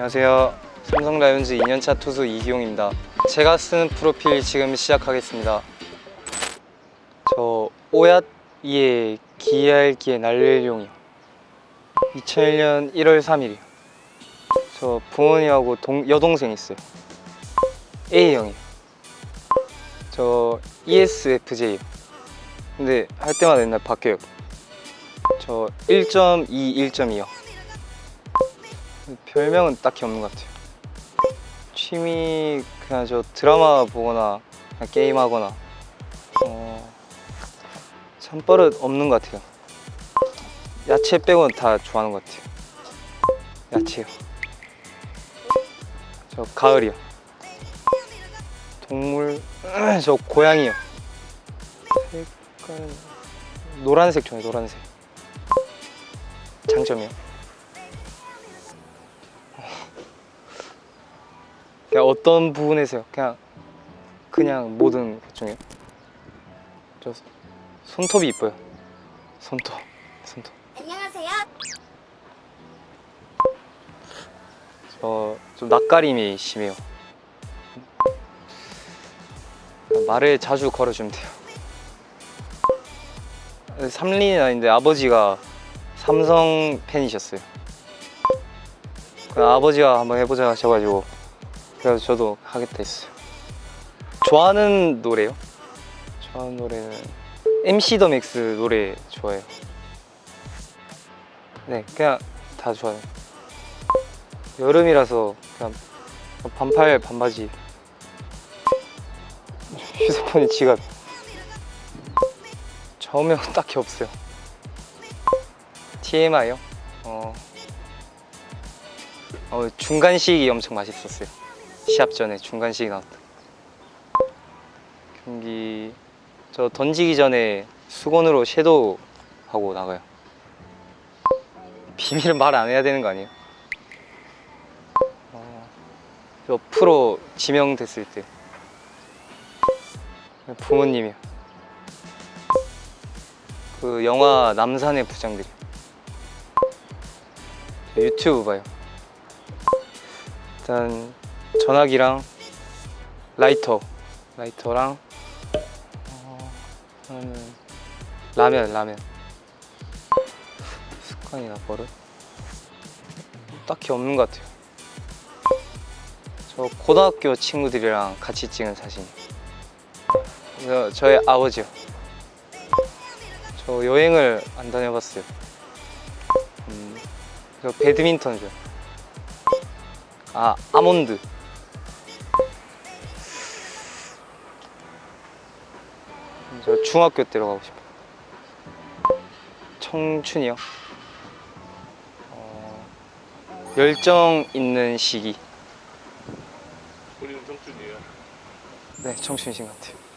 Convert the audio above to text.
안녕하세요. 삼성 라이온즈 2년차 투수 이기용입니다. 제가 쓰는 프로필 지금 시작하겠습니다. 저 오얏이의 기알기에 날릴용이요. 2001년 1월 3일이요. 저 부모님하고 동, 여동생 있어요. A형이요. 저 ESFJ요. 근데 할 때마다 맨날 바뀌어요. 저 1.2, 1.2요. 별명은 딱히 없는 것 같아요. 취미 그냥 저 드라마 보거나 게임하거나 어, 참버릇 없는 것 같아요. 야채 빼고는 다 좋아하는 것 같아요. 야채요. 저 가을이요. 동물 저 고양이요. 색깔 노란색 좋아해요. 노란색. 장점이요. 그냥 어떤 부분에서요? 그냥 그냥 모든 것 중에 저 손톱이 이뻐요. 손톱, 손톱. 안녕하세요. 저 좀 낯가림이 심해요. 말을 자주 걸어주면 돼요. 삼린이 아닌데 아버지가 삼성 팬이셨어요. 그 아버지가 한번 해보자 하셔가지고 그래서 저도 하겠다 했어요. 좋아하는 노래요? 좋아하는 노래는 MC 더 맥스 노래 좋아해요. 네, 그냥 다 좋아해요. 여름이라서 그냥 반팔 반바지 휴대폰이 지갑 처음에 딱히 없어요 TMI요? 어, 어 중간식이 엄청 맛있었어요 시합 전에 중간식이 나왔다. 경기 저 던지기 전에 수건으로 섀도우 하고 나가요. 비밀은 말 안 해야 되는 거 아니에요? 저 프로 지명됐을 때. 부모님이요. 그 영화 남산의 부장들이. 유튜브 봐요. 일단 전화기랑 라이터 라이터랑 어, 라면 라면 습관이나 버릇 딱히 없는 것 같아요 저 고등학교 친구들이랑 같이 찍은 사진. 저, 저의 아버지요. 저 여행을 안 다녀봤어요. 음, 저 배드민턴 좋아. 아 아몬드. 저 중학교 때로 가고 싶어요. 청춘이요. 어, 열정 있는 시기. 본인은 청춘이에요. 네, 청춘이신 것 같아요.